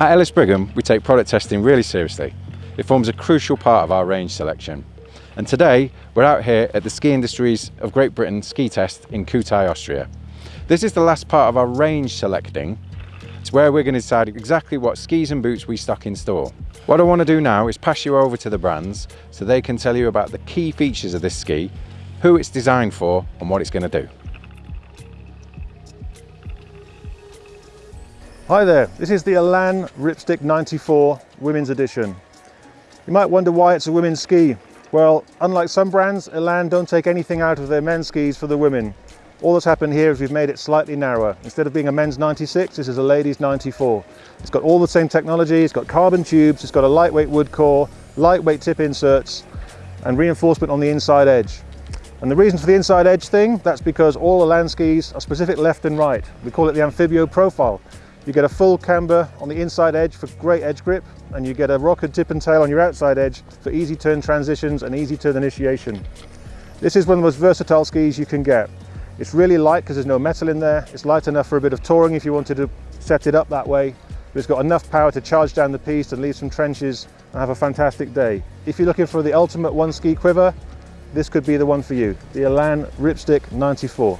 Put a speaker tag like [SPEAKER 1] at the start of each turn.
[SPEAKER 1] At Ellis Brigham, we take product testing really seriously. It forms a crucial part of our range selection. And today, we're out here at the Ski Industries of Great Britain ski test in Kühtai, Austria. This is the last part of our range selecting. It's where we're going to decide exactly what skis and boots we stock in store. What I want to do now is pass you over to the brands so they can tell you about the key features of this ski, who it's designed for and what it's going to do.
[SPEAKER 2] Hi there, this is the Elan Ripstick 94 Women's Edition. You might wonder why it's a women's ski. Well, unlike some brands, Elan don't take anything out of their men's skis for the women. All that's happened here is we've made it slightly narrower. Instead of being a men's 96, this is a ladies 94. It's got all the same technology, it's got carbon tubes, it's got a lightweight wood core, lightweight tip inserts, and reinforcement on the inside edge. And the reason for the inside edge thing, that's because all Elan skis are specific left and right. We call it the Amphibio profile. You get a full camber on the inside edge for great edge grip and you get a rocker tip and tail on your outside edge for easy turn transitions and easy turn initiation. This is one of the most versatile skis you can get. It's really light because there's no metal in there. It's light enough for a bit of touring if you wanted to set it up that way. But it's got enough power to charge down the piste and leave some trenches and have a fantastic day. If you're looking for the ultimate one ski quiver, this could be the one for you, the Elan Ripstick 94.